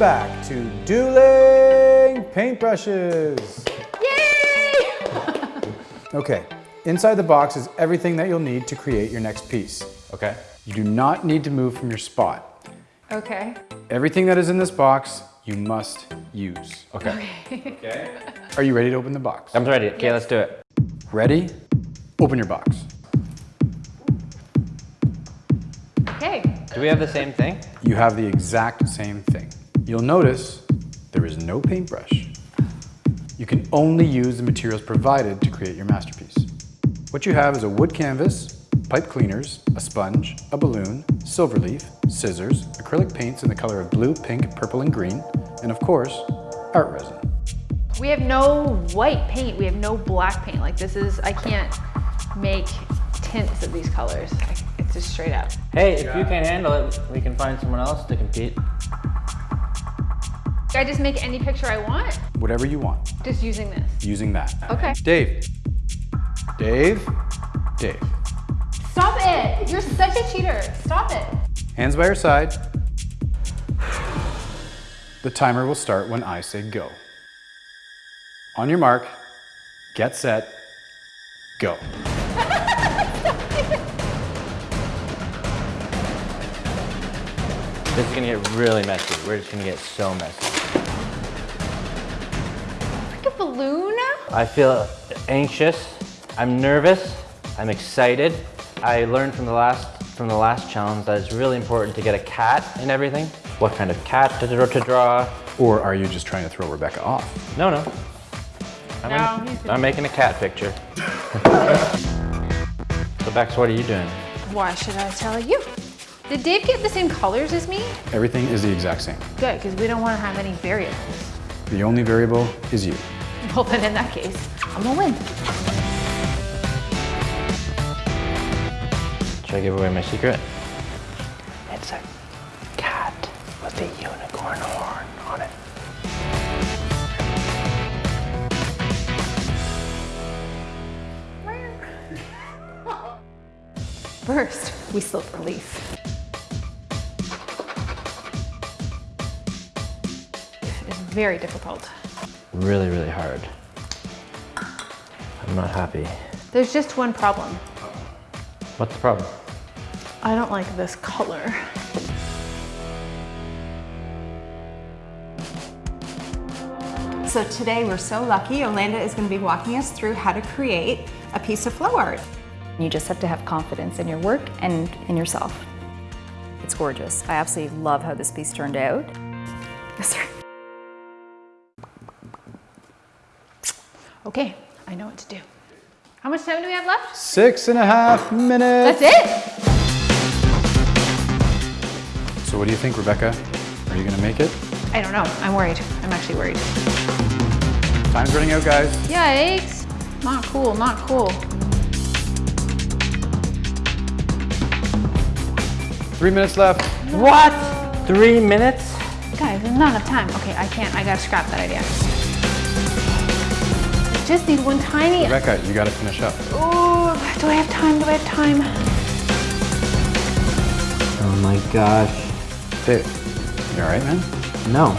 back to dueling paintbrushes. Yay! Okay, inside the box is everything that you'll need to create your next piece. Okay. You do not need to move from your spot. Okay. Everything that is in this box, you must use. Okay. Okay. Are you ready to open the box? I'm ready. Okay, let's do it. Ready? Open your box. Okay. Do we have the same thing? You have the exact same thing. You'll notice there is no paintbrush. You can only use the materials provided to create your masterpiece. What you have is a wood canvas, pipe cleaners, a sponge, a balloon, silver leaf, scissors, acrylic paints in the color of blue, pink, purple, and green, and of course, art resin. We have no white paint. We have no black paint. Like this is, I can't make tints of these colors. It's just straight up. Hey, if you can't handle it, we can find someone else to compete. I just make any picture I want, Whatever you want, just using this. using that. Okay. Dave. Dave. Dave. Stop it! You're such a cheater. Stop it. Hands by your side. The timer will start when I say go. On your mark, get set, go. This is gonna get really messy. We're just gonna get so messy. Like a balloon? I feel anxious. I'm nervous. I'm excited. I learned from the last from the last challenge that it's really important to get a cat in everything. What kind of cat to draw? To draw. Or are you just trying to throw Rebecca off? No, no. I'm, No, in- he's I'm making a cat picture. so Bex, what are you doing? Why should I tell you? Did Dave get the same colors as me? Everything is the exact same. Good, because we don't want to have any variables. The only variable is you. Well, then in that case, I'm gonna win. Should I give away my secret? It's a cat with a unicorn horn on it. First, we slip relief. It's very difficult. Really, really hard. I'm not happy. There's just one problem. What's the problem? I don't like this color. So today we're so lucky, Yolanda is gonna be walking us through how to create a piece of flow art. You just have to have confidence in your work and in yourself. It's gorgeous. I absolutely love how this piece turned out. Yes, sir. Okay, I know what to do. How much time do we have left? Six and a half minutes. That's it? So what do you think, Rebecca? Are you gonna make it? I don't know. I'm worried. I'm actually worried. Time's running out, guys. Yikes. Not cool, not cool. Three minutes left. What? Three minutes? Guys, there's not enough time. Okay, I can't. I gotta scrap that idea. I just need one tiny. Rebecca, you gotta finish up. Oh, do I have time? Do I have time? Oh my gosh. Dave, you all right, man? No.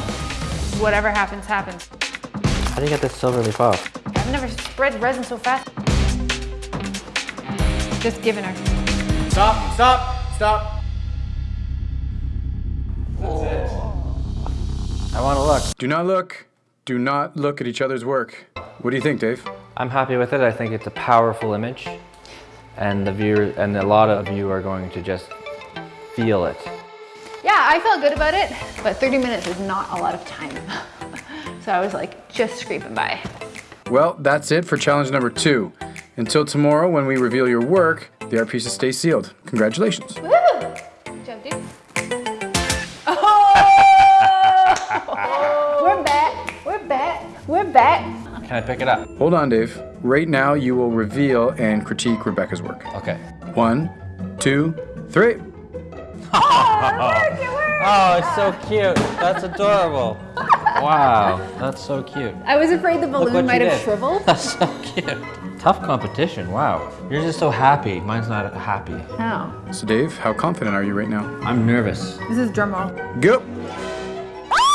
Whatever happens, happens. How do you get this silver leaf off? I've never spread resin so fast. Just giving her. Stop, stop, stop. That's it. I want to look. Do not look. Do not look at each other's work. What do you think, Dave? I'm happy with it. I think it's a powerful image. And the viewer and a lot of you are going to just feel it. Yeah, I felt good about it, but 30 minutes is not a lot of time. so I was like, just scraping by. Well, that's it for challenge number two. Until tomorrow when we reveal your work, the art pieces stay sealed. Congratulations. Woo! Can I pick it up? Hold on, Dave. Right now, you will reveal and critique Rebecca's work. Okay. One, two, three. Oh, look, it oh, it's so cute. That's adorable. Wow, that's so cute. I was afraid the balloon might have did. shriveled. That's so cute. Tough competition, wow. Yours is so happy, mine's not happy. Oh. So, Dave, how confident are you right now? I'm nervous. This is drum roll. Go.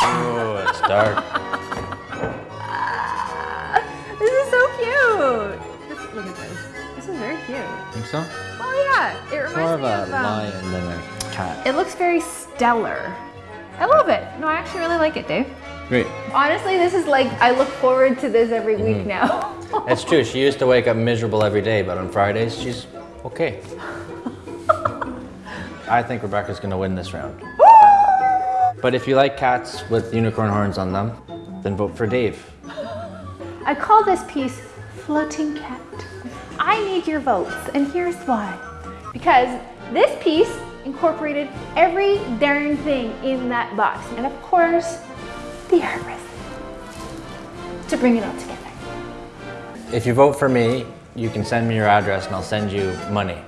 Oh, it's dark. Cute. Think so? Oh yeah, it reminds More of me a of. Um, lion than a cat. it looks very stellar. I love it. No, I actually really like it, Dave. Great. Honestly, this is like I look forward to this every week Mm-hmm. now. It's true. She used to wake up miserable every day, but on Fridays she's okay. I think Rebecca's gonna win this round. But if you like cats with unicorn horns on them, then vote for Dave. I call this piece Floating Cat. I need your votes, and here's why. Because this piece incorporated every darn thing in that box, and of course, the artist to bring it all together. If you vote for me, you can send me your address and I'll send you money.